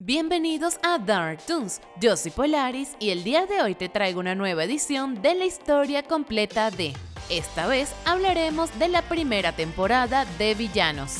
Bienvenidos a Dark Toons, yo soy Polaris y el día de hoy te traigo una nueva edición de la historia completa de... Esta vez hablaremos de la primera temporada de Villanos.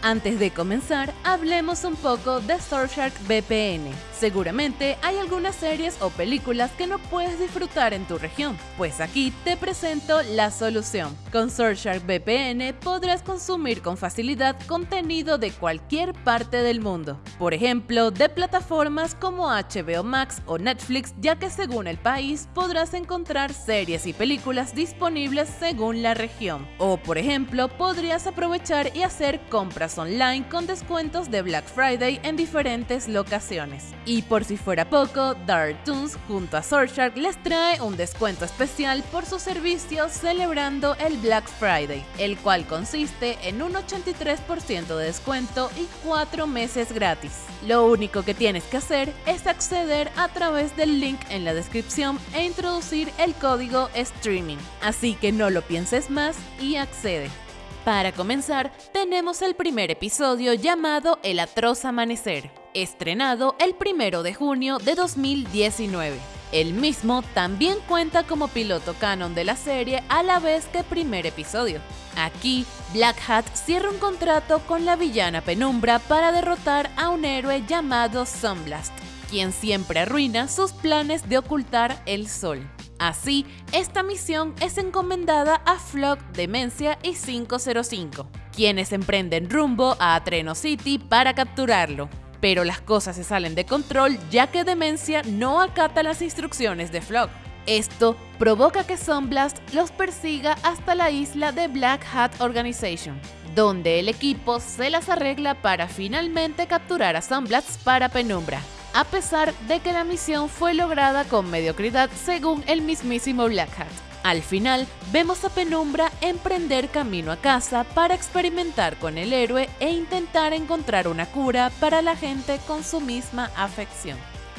Antes de comenzar, hablemos un poco de Surfshark VPN. Seguramente hay algunas series o películas que no puedes disfrutar en tu región, pues aquí te presento la solución. Con Surfshark VPN podrás consumir con facilidad contenido de cualquier parte del mundo. Por ejemplo, de plataformas como HBO Max o Netflix, ya que según el país podrás encontrar series y películas disponibles según la región. O por ejemplo, podrías aprovechar y hacer compras online con descuentos de Black Friday en diferentes locaciones. Y por si fuera poco, Dark Toons junto a Surfshark les trae un descuento especial por su servicio celebrando el Black Friday, el cual consiste en un 83% de descuento y 4 meses gratis. Lo único que tienes que hacer es acceder a través del link en la descripción e introducir el código streaming. Así que no lo pienses más y accede. Para comenzar, tenemos el primer episodio llamado El atroz amanecer estrenado el 1 de junio de 2019. El mismo también cuenta como piloto canon de la serie a la vez que primer episodio. Aquí, Black Hat cierra un contrato con la villana Penumbra para derrotar a un héroe llamado Sunblast, quien siempre arruina sus planes de ocultar el sol. Así, esta misión es encomendada a Flock, Demencia y 505, quienes emprenden rumbo a Atreno City para capturarlo pero las cosas se salen de control ya que Demencia no acata las instrucciones de Flock. Esto provoca que Sunblast los persiga hasta la isla de Black Hat Organization, donde el equipo se las arregla para finalmente capturar a Sunblast para Penumbra, a pesar de que la misión fue lograda con mediocridad según el mismísimo Black Hat. Al final, vemos a Penumbra emprender camino a casa para experimentar con el héroe e intentar encontrar una cura para la gente con su misma afección.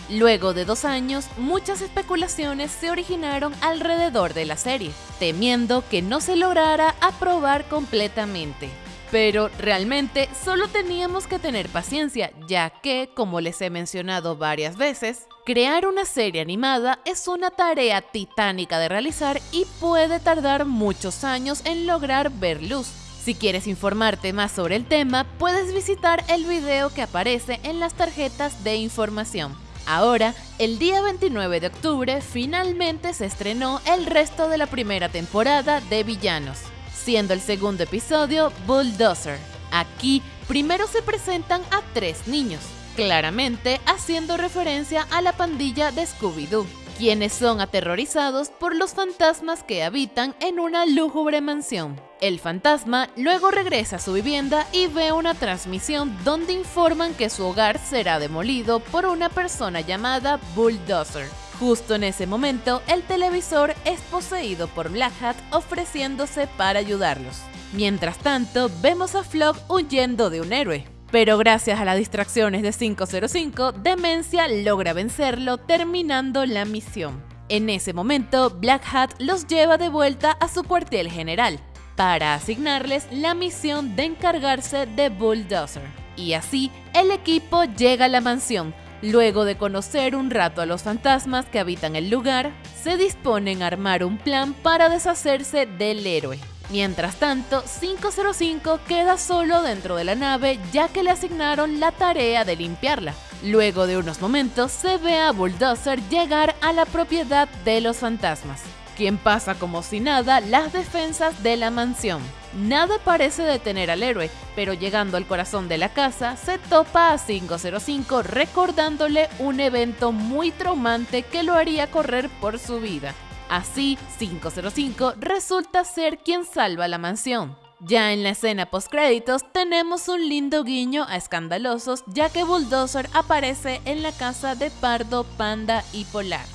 Luego de dos años, muchas especulaciones se originaron alrededor de la serie, temiendo que no se lograra aprobar completamente. Pero realmente solo teníamos que tener paciencia, ya que, como les he mencionado varias veces, crear una serie animada es una tarea titánica de realizar y puede tardar muchos años en lograr ver luz. Si quieres informarte más sobre el tema, puedes visitar el video que aparece en las tarjetas de información. Ahora, el día 29 de octubre, finalmente se estrenó el resto de la primera temporada de Villanos siendo el segundo episodio Bulldozer. Aquí primero se presentan a tres niños, claramente haciendo referencia a la pandilla de Scooby-Doo, quienes son aterrorizados por los fantasmas que habitan en una lúgubre mansión. El fantasma luego regresa a su vivienda y ve una transmisión donde informan que su hogar será demolido por una persona llamada Bulldozer Justo en ese momento, el televisor es poseído por Black Hat ofreciéndose para ayudarlos. Mientras tanto, vemos a Flock huyendo de un héroe. Pero gracias a las distracciones de 505, Demencia logra vencerlo terminando la misión. En ese momento, Black Hat los lleva de vuelta a su cuartel general para asignarles la misión de encargarse de Bulldozer. Y así, el equipo llega a la mansión, Luego de conocer un rato a los fantasmas que habitan el lugar, se disponen a armar un plan para deshacerse del héroe. Mientras tanto, 505 queda solo dentro de la nave ya que le asignaron la tarea de limpiarla. Luego de unos momentos se ve a Bulldozer llegar a la propiedad de los fantasmas quien pasa como si nada las defensas de la mansión. Nada parece detener al héroe, pero llegando al corazón de la casa, se topa a 505 recordándole un evento muy traumante que lo haría correr por su vida. Así, 505 resulta ser quien salva la mansión. Ya en la escena postcréditos tenemos un lindo guiño a escandalosos ya que Bulldozer aparece en la casa de Pardo, Panda y Polar.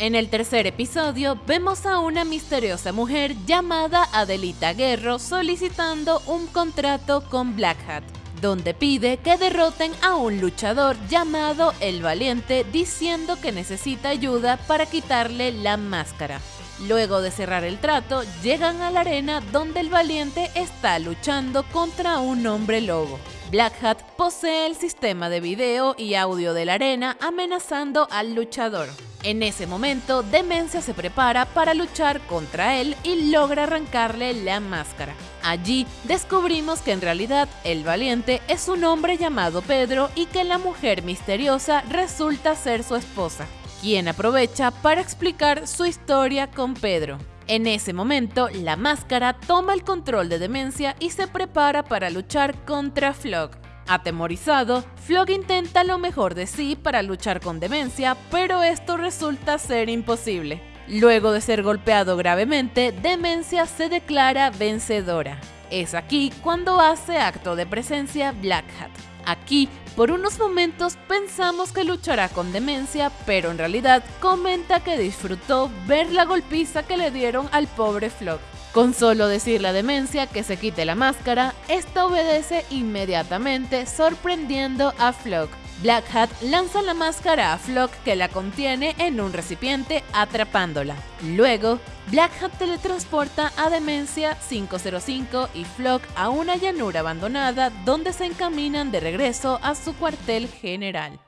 En el tercer episodio vemos a una misteriosa mujer llamada Adelita Guerro solicitando un contrato con Black Hat, donde pide que derroten a un luchador llamado El Valiente diciendo que necesita ayuda para quitarle la máscara. Luego de cerrar el trato, llegan a la arena donde el valiente está luchando contra un hombre lobo. Black Hat posee el sistema de video y audio de la arena amenazando al luchador. En ese momento, Demencia se prepara para luchar contra él y logra arrancarle la máscara. Allí descubrimos que en realidad el valiente es un hombre llamado Pedro y que la mujer misteriosa resulta ser su esposa, quien aprovecha para explicar su historia con Pedro. En ese momento, la máscara toma el control de Demencia y se prepara para luchar contra Flock. Atemorizado, Flog intenta lo mejor de sí para luchar con Demencia, pero esto resulta ser imposible. Luego de ser golpeado gravemente, Demencia se declara vencedora. Es aquí cuando hace acto de presencia Black Hat. Aquí, por unos momentos pensamos que luchará con demencia, pero en realidad comenta que disfrutó ver la golpiza que le dieron al pobre Flock. Con solo decir la demencia que se quite la máscara, esta obedece inmediatamente, sorprendiendo a Flock. Black Hat lanza la máscara a Flock que la contiene en un recipiente atrapándola. Luego, Black Hat teletransporta a Demencia 505 y Flock a una llanura abandonada donde se encaminan de regreso a su cuartel general.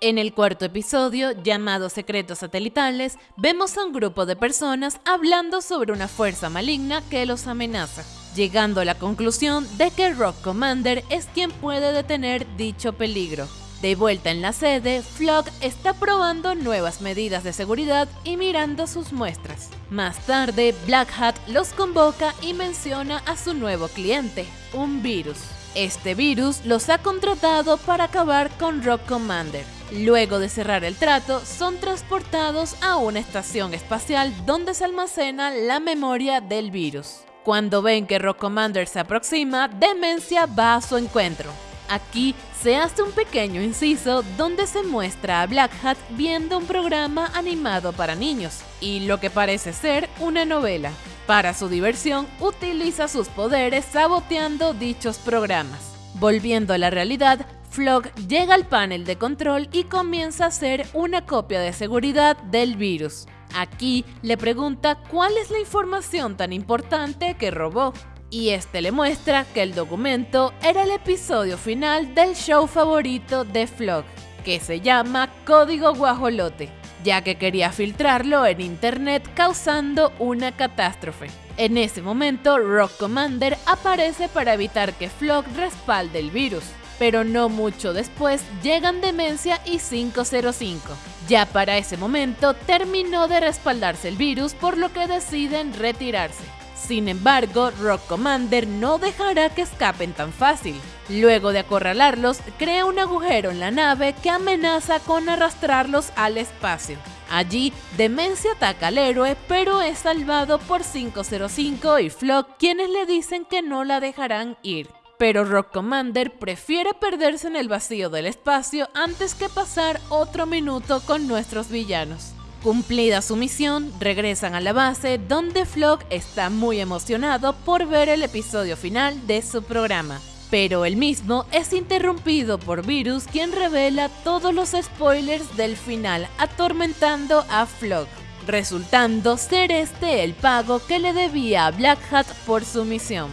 En el cuarto episodio, llamado Secretos Satelitales, vemos a un grupo de personas hablando sobre una fuerza maligna que los amenaza, llegando a la conclusión de que Rock Commander es quien puede detener dicho peligro. De vuelta en la sede, Flock está probando nuevas medidas de seguridad y mirando sus muestras. Más tarde, Black Hat los convoca y menciona a su nuevo cliente, un virus. Este virus los ha contratado para acabar con Rock Commander. Luego de cerrar el trato, son transportados a una estación espacial donde se almacena la memoria del virus. Cuando ven que Rock Commander se aproxima, Demencia va a su encuentro. Aquí se hace un pequeño inciso donde se muestra a Black Hat viendo un programa animado para niños y lo que parece ser una novela. Para su diversión, utiliza sus poderes saboteando dichos programas. Volviendo a la realidad, Flock llega al panel de control y comienza a hacer una copia de seguridad del virus. Aquí le pregunta cuál es la información tan importante que robó. Y este le muestra que el documento era el episodio final del show favorito de Flock, que se llama Código Guajolote ya que quería filtrarlo en internet causando una catástrofe. En ese momento, Rock Commander aparece para evitar que Flock respalde el virus, pero no mucho después llegan Demencia y 505. Ya para ese momento terminó de respaldarse el virus por lo que deciden retirarse. Sin embargo, Rock Commander no dejará que escapen tan fácil. Luego de acorralarlos, crea un agujero en la nave que amenaza con arrastrarlos al espacio. Allí, Demencia ataca al héroe, pero es salvado por 505 y Flock, quienes le dicen que no la dejarán ir. Pero Rock Commander prefiere perderse en el vacío del espacio antes que pasar otro minuto con nuestros villanos. Cumplida su misión, regresan a la base donde Flock está muy emocionado por ver el episodio final de su programa. Pero el mismo es interrumpido por Virus quien revela todos los spoilers del final atormentando a Flock, resultando ser este el pago que le debía a Black Hat por su misión.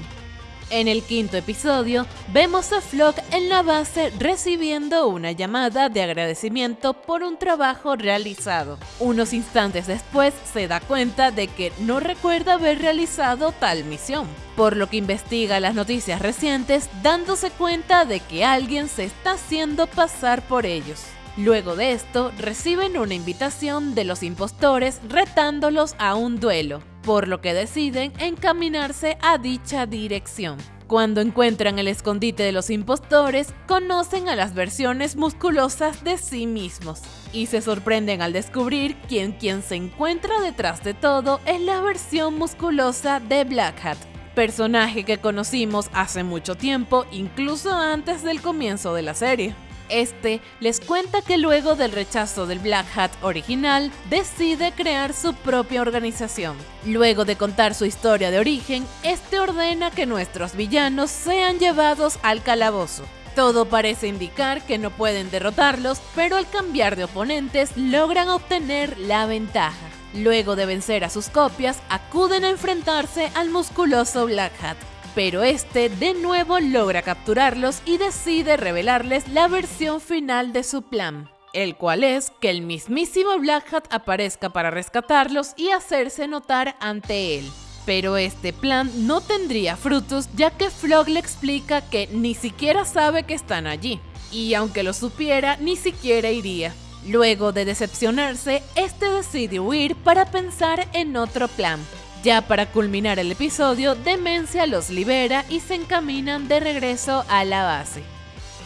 En el quinto episodio, vemos a Flock en la base recibiendo una llamada de agradecimiento por un trabajo realizado. Unos instantes después se da cuenta de que no recuerda haber realizado tal misión, por lo que investiga las noticias recientes dándose cuenta de que alguien se está haciendo pasar por ellos. Luego de esto, reciben una invitación de los impostores retándolos a un duelo, por lo que deciden encaminarse a dicha dirección. Cuando encuentran el escondite de los impostores, conocen a las versiones musculosas de sí mismos y se sorprenden al descubrir que quien se encuentra detrás de todo es la versión musculosa de Black Hat, personaje que conocimos hace mucho tiempo, incluso antes del comienzo de la serie. Este les cuenta que luego del rechazo del Black Hat original, decide crear su propia organización. Luego de contar su historia de origen, este ordena que nuestros villanos sean llevados al calabozo. Todo parece indicar que no pueden derrotarlos, pero al cambiar de oponentes logran obtener la ventaja. Luego de vencer a sus copias, acuden a enfrentarse al musculoso Black Hat. Pero este de nuevo logra capturarlos y decide revelarles la versión final de su plan, el cual es que el mismísimo Black Hat aparezca para rescatarlos y hacerse notar ante él. Pero este plan no tendría frutos ya que Flog le explica que ni siquiera sabe que están allí, y aunque lo supiera, ni siquiera iría. Luego de decepcionarse, este decide huir para pensar en otro plan. Ya para culminar el episodio, Demencia los libera y se encaminan de regreso a la base.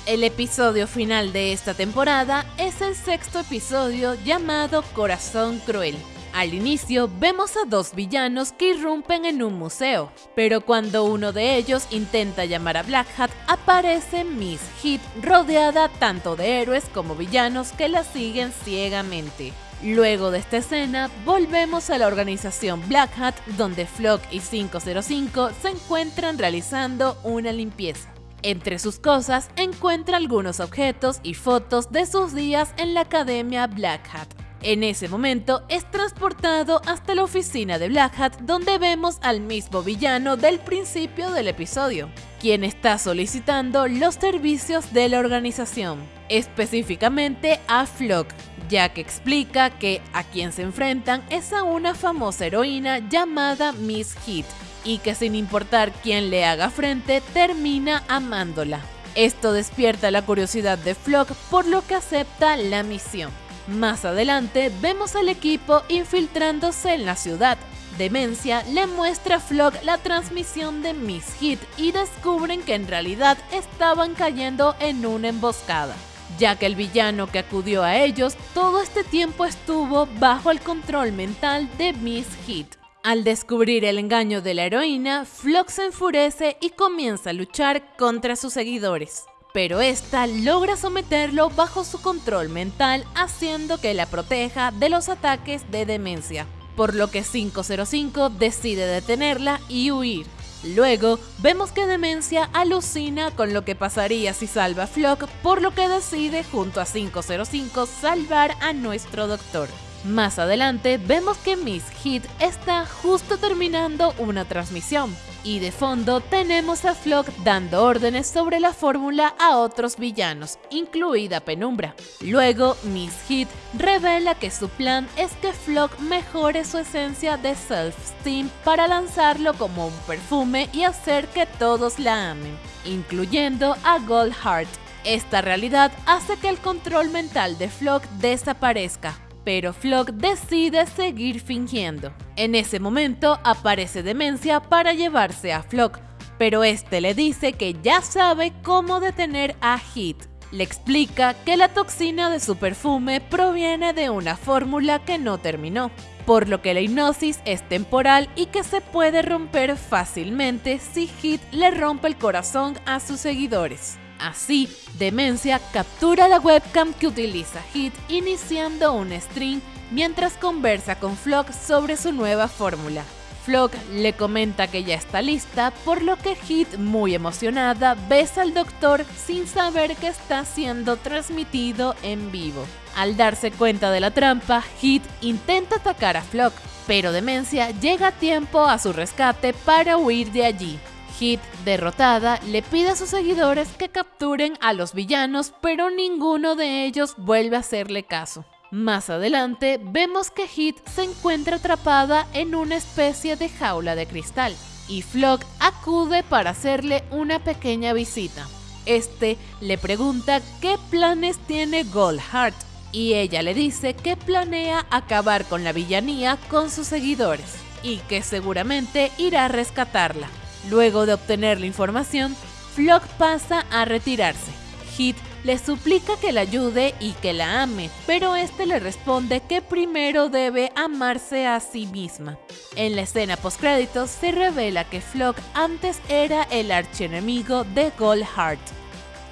El episodio final de esta temporada es el sexto episodio llamado Corazón Cruel. Al inicio vemos a dos villanos que irrumpen en un museo, pero cuando uno de ellos intenta llamar a Black Hat, aparece Miss Hit rodeada tanto de héroes como villanos que la siguen ciegamente. Luego de esta escena, volvemos a la organización Black Hat, donde Flock y 505 se encuentran realizando una limpieza. Entre sus cosas encuentra algunos objetos y fotos de sus días en la Academia Black Hat. En ese momento es transportado hasta la oficina de Black Hat donde vemos al mismo villano del principio del episodio, quien está solicitando los servicios de la organización, específicamente a Flock, ya que explica que a quien se enfrentan es a una famosa heroína llamada Miss Hit y que sin importar quién le haga frente termina amándola. Esto despierta la curiosidad de Flock por lo que acepta la misión. Más adelante vemos al equipo infiltrándose en la ciudad. Demencia le muestra a Flock la transmisión de Miss Hit y descubren que en realidad estaban cayendo en una emboscada, ya que el villano que acudió a ellos todo este tiempo estuvo bajo el control mental de Miss Hit. Al descubrir el engaño de la heroína, Flock se enfurece y comienza a luchar contra sus seguidores. Pero esta logra someterlo bajo su control mental haciendo que la proteja de los ataques de demencia, por lo que 505 decide detenerla y huir. Luego, vemos que Demencia alucina con lo que pasaría si salva a Flock, por lo que decide junto a 505 salvar a nuestro doctor. Más adelante, vemos que Miss Hit está justo terminando una transmisión, y de fondo tenemos a Flock dando órdenes sobre la fórmula a otros villanos, incluida Penumbra. Luego, Miss Hit revela que su plan es que Flock mejore su esencia de self-esteem para lanzarlo como un perfume y hacer que todos la amen, incluyendo a Goldheart. Esta realidad hace que el control mental de Flock desaparezca, pero Flock decide seguir fingiendo. En ese momento aparece Demencia para llevarse a Flock, pero este le dice que ya sabe cómo detener a Hit. Le explica que la toxina de su perfume proviene de una fórmula que no terminó, por lo que la hipnosis es temporal y que se puede romper fácilmente si Hit le rompe el corazón a sus seguidores. Así, Demencia captura la webcam que utiliza Hit iniciando un stream mientras conversa con Flock sobre su nueva fórmula. Flock le comenta que ya está lista, por lo que Hit, muy emocionada, besa al doctor sin saber que está siendo transmitido en vivo. Al darse cuenta de la trampa, Hit intenta atacar a Flock, pero Demencia llega a tiempo a su rescate para huir de allí. Hit, derrotada, le pide a sus seguidores que capturen a los villanos, pero ninguno de ellos vuelve a hacerle caso. Más adelante, vemos que Hit se encuentra atrapada en una especie de jaula de cristal, y Flock acude para hacerle una pequeña visita. Este le pregunta qué planes tiene Goldheart, y ella le dice que planea acabar con la villanía con sus seguidores, y que seguramente irá a rescatarla. Luego de obtener la información, Flock pasa a retirarse. Hit le suplica que la ayude y que la ame, pero este le responde que primero debe amarse a sí misma. En la escena postcréditos se revela que Flock antes era el archienemigo de Goldheart.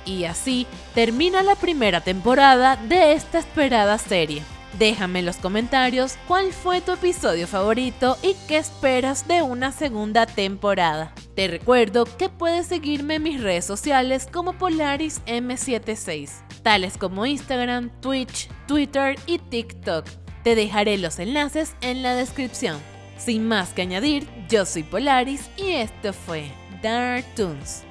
Y así termina la primera temporada de esta esperada serie. Déjame en los comentarios cuál fue tu episodio favorito y qué esperas de una segunda temporada. Te recuerdo que puedes seguirme en mis redes sociales como PolarisM76, tales como Instagram, Twitch, Twitter y TikTok. Te dejaré los enlaces en la descripción. Sin más que añadir, yo soy Polaris y esto fue Dark Toons.